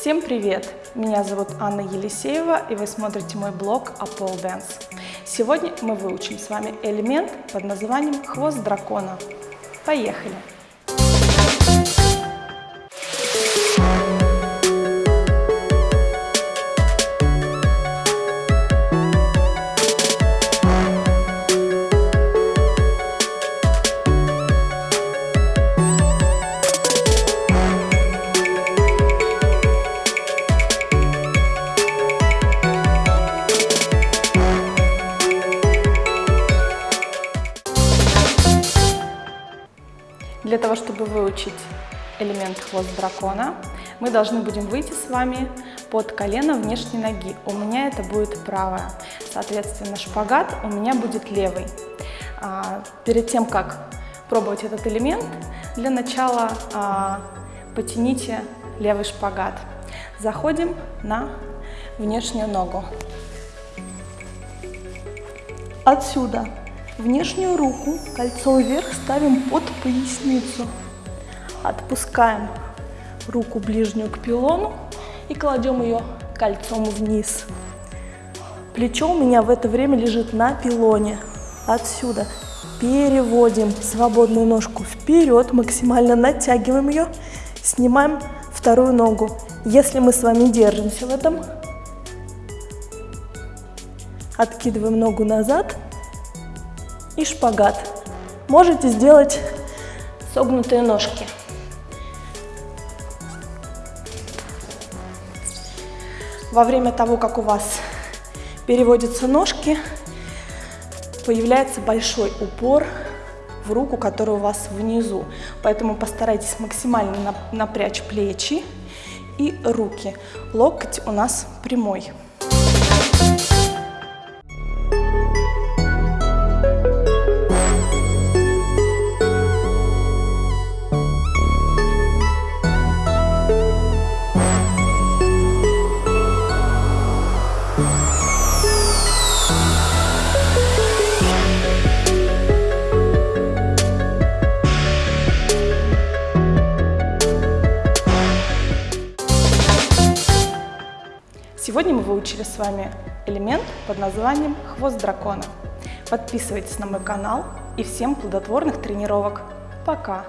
Всем привет! Меня зовут Анна Елисеева, и вы смотрите мой блог Apple Dance. Сегодня мы выучим с вами элемент под названием «Хвост дракона». Поехали! Для того, чтобы выучить элемент хвост дракона, мы должны будем выйти с вами под колено внешней ноги. У меня это будет правая. Соответственно, шпагат у меня будет левый. А, перед тем, как пробовать этот элемент, для начала а, потяните левый шпагат. Заходим на внешнюю ногу. Отсюда Внешнюю руку кольцом вверх ставим под поясницу. Отпускаем руку ближнюю к пилону и кладем ее кольцом вниз. Плечо у меня в это время лежит на пилоне. Отсюда переводим свободную ножку вперед, максимально натягиваем ее, снимаем вторую ногу. Если мы с вами держимся в этом, откидываем ногу назад – и шпагат. Можете сделать согнутые ножки. Во время того, как у вас переводятся ножки, появляется большой упор в руку, которая у вас внизу. Поэтому постарайтесь максимально напрячь плечи и руки. Локоть у нас прямой. Сегодня мы выучили с вами элемент под названием «Хвост дракона». Подписывайтесь на мой канал и всем плодотворных тренировок. Пока!